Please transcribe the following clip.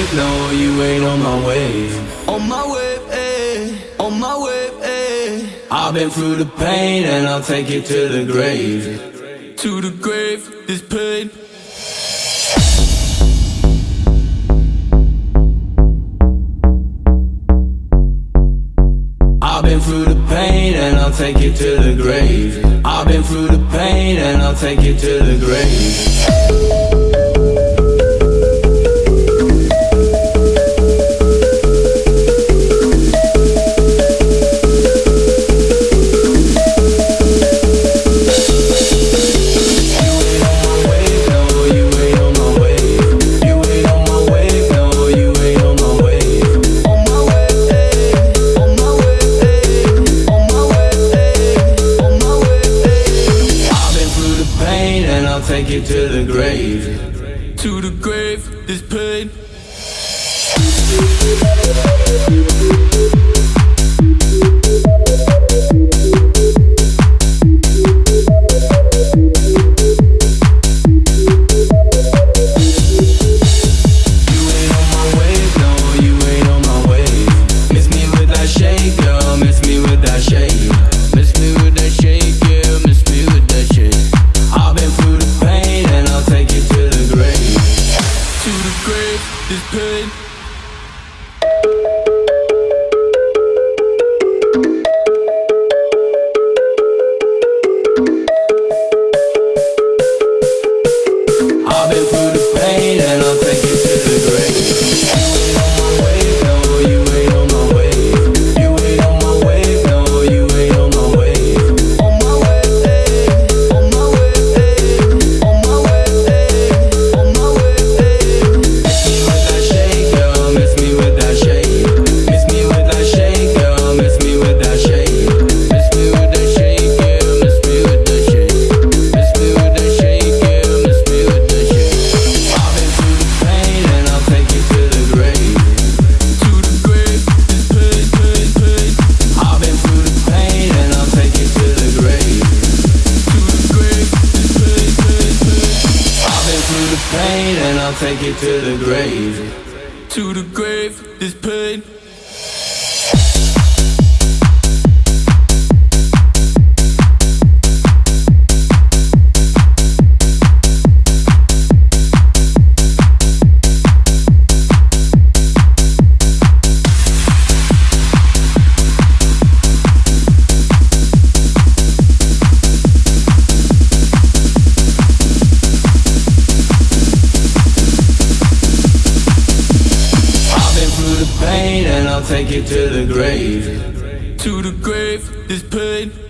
wave, no, you ain't on my wave. On my wave, eh, on my wave, eh. I've been through the pain and I'll take it to the grave. To the grave, this pain. I've been through the pain and I'll take it to the grave. I've been through the pain and I'll take it to the grave. take it to the grave. To the grave, this pain. take it to the grave. To the grave, this pain. pain and I'll take it to the grave. To the grave, this pain.